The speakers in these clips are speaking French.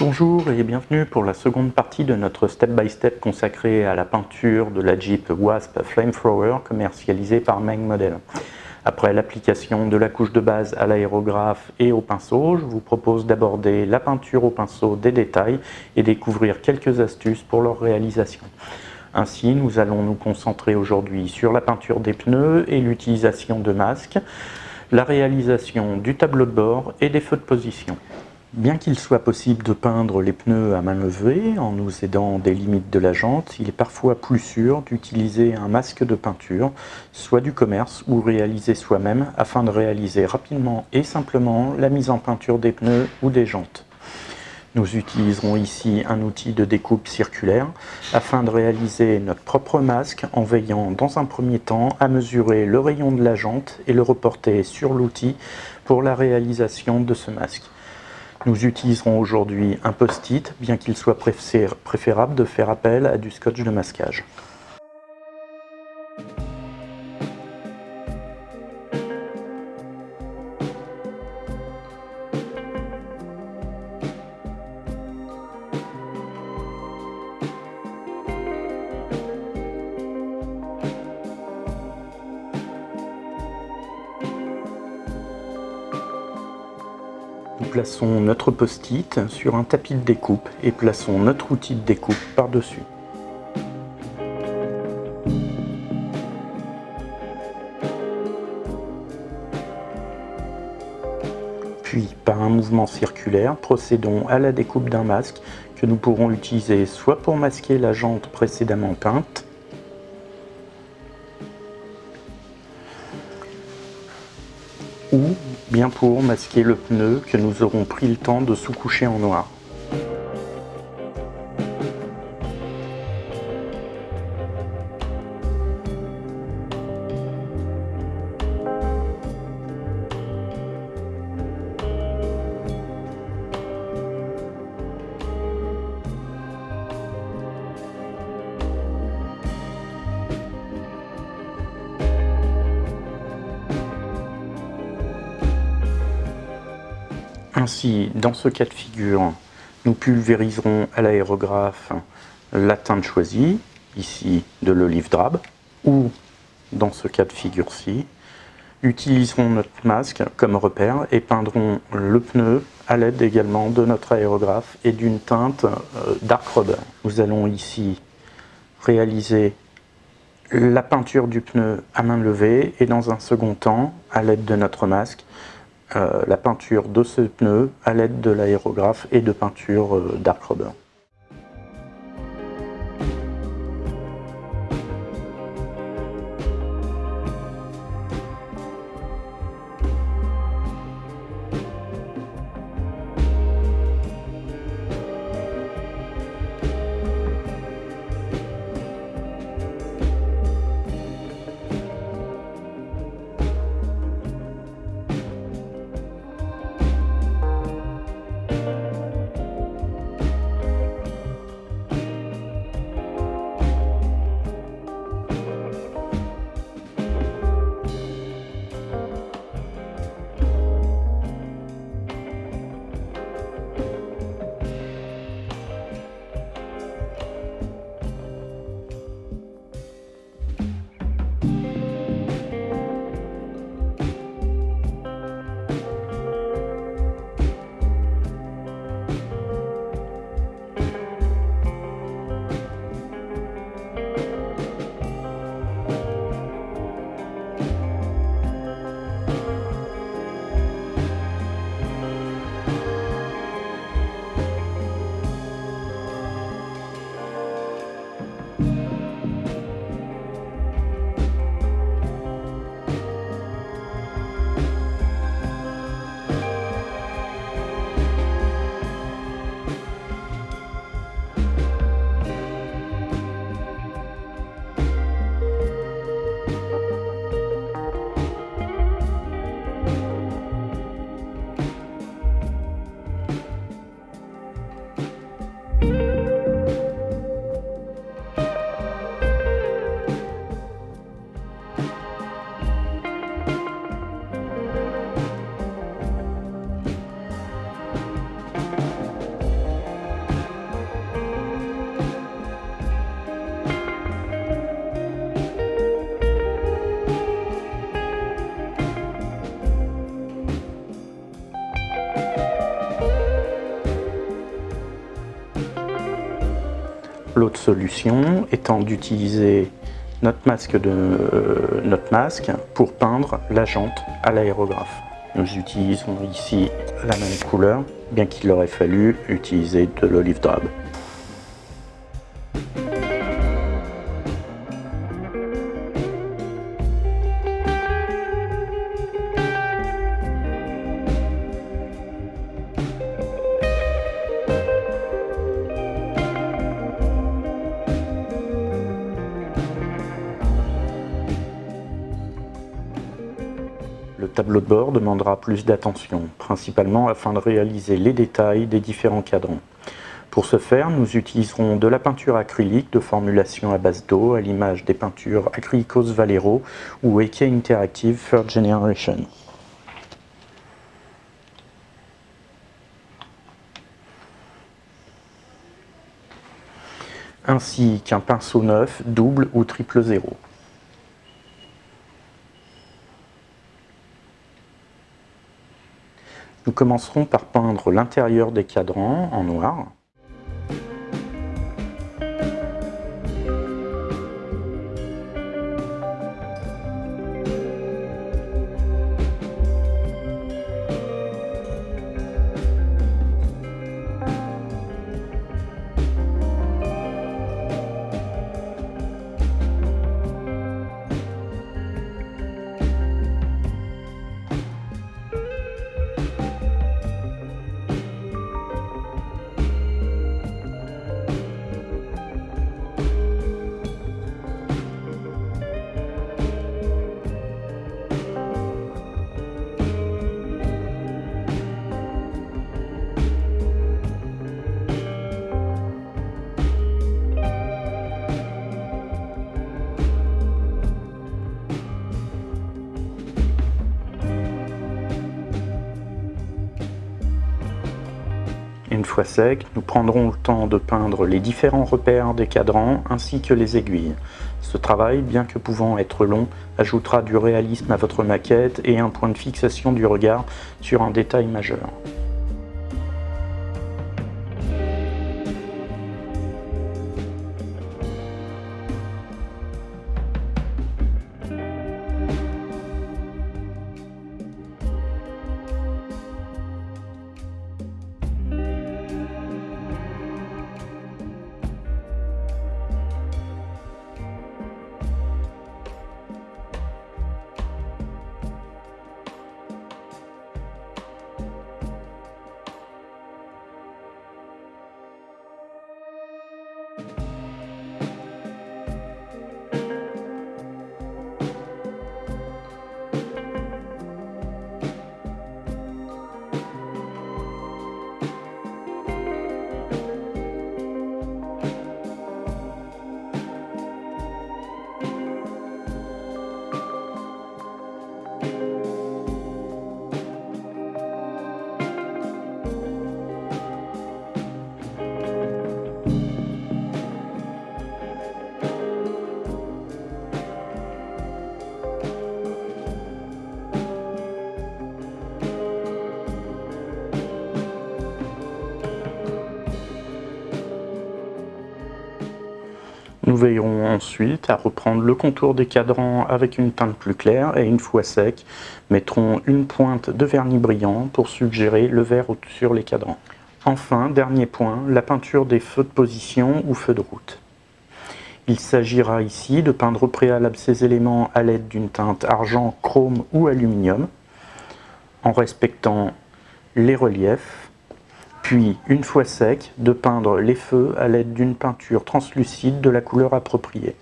Bonjour et bienvenue pour la seconde partie de notre step-by-step consacré à la peinture de la Jeep Wasp Flamethrower commercialisée par Meng Model. Après l'application de la couche de base à l'aérographe et au pinceau, je vous propose d'aborder la peinture au pinceau des détails et découvrir quelques astuces pour leur réalisation. Ainsi, nous allons nous concentrer aujourd'hui sur la peinture des pneus et l'utilisation de masques, la réalisation du tableau de bord et des feux de position. Bien qu'il soit possible de peindre les pneus à main levée en nous aidant des limites de la jante, il est parfois plus sûr d'utiliser un masque de peinture, soit du commerce ou réalisé soi-même, afin de réaliser rapidement et simplement la mise en peinture des pneus ou des jantes. Nous utiliserons ici un outil de découpe circulaire afin de réaliser notre propre masque en veillant dans un premier temps à mesurer le rayon de la jante et le reporter sur l'outil pour la réalisation de ce masque. Nous utiliserons aujourd'hui un post-it, bien qu'il soit préférable de faire appel à du scotch de masquage. Plaçons notre post-it sur un tapis de découpe et plaçons notre outil de découpe par-dessus. Puis, par un mouvement circulaire, procédons à la découpe d'un masque que nous pourrons utiliser soit pour masquer la jante précédemment peinte, pour masquer le pneu que nous aurons pris le temps de sous-coucher en noir. Ainsi, dans ce cas de figure, nous pulvériserons à l'aérographe la teinte choisie, ici de l'olive drabe, ou dans ce cas de figure-ci, utiliserons notre masque comme repère et peindrons le pneu à l'aide également de notre aérographe et d'une teinte euh, dark rubber. Nous allons ici réaliser la peinture du pneu à main levée et dans un second temps, à l'aide de notre masque, la peinture de ce pneu à l'aide de l'aérographe et de peinture euh, dark rubber. L'autre solution étant d'utiliser notre masque, de, euh, notre masque pour peindre la jante à l'aérographe. Nous utilisons ici la même couleur, bien qu'il aurait fallu utiliser de l'olive drab. Tableau de bord demandera plus d'attention, principalement afin de réaliser les détails des différents cadrans. Pour ce faire, nous utiliserons de la peinture acrylique de formulation à base d'eau, à l'image des peintures Acrylicos Valero ou Eke Interactive Third Generation. ainsi qu'un pinceau neuf, double ou triple zéro. Nous commencerons par peindre l'intérieur des cadrans en noir. Une fois sec, nous prendrons le temps de peindre les différents repères des cadrans ainsi que les aiguilles. Ce travail, bien que pouvant être long, ajoutera du réalisme à votre maquette et un point de fixation du regard sur un détail majeur. Nous veillerons ensuite à reprendre le contour des cadrans avec une teinte plus claire et une fois sec, mettrons une pointe de vernis brillant pour suggérer le vert sur les cadrans. Enfin, dernier point, la peinture des feux de position ou feux de route. Il s'agira ici de peindre au préalable ces éléments à l'aide d'une teinte argent, chrome ou aluminium, en respectant les reliefs, puis, une fois sec, de peindre les feux à l'aide d'une peinture translucide de la couleur appropriée.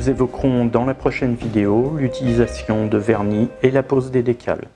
Nous évoquerons dans la prochaine vidéo l'utilisation de vernis et la pose des décals.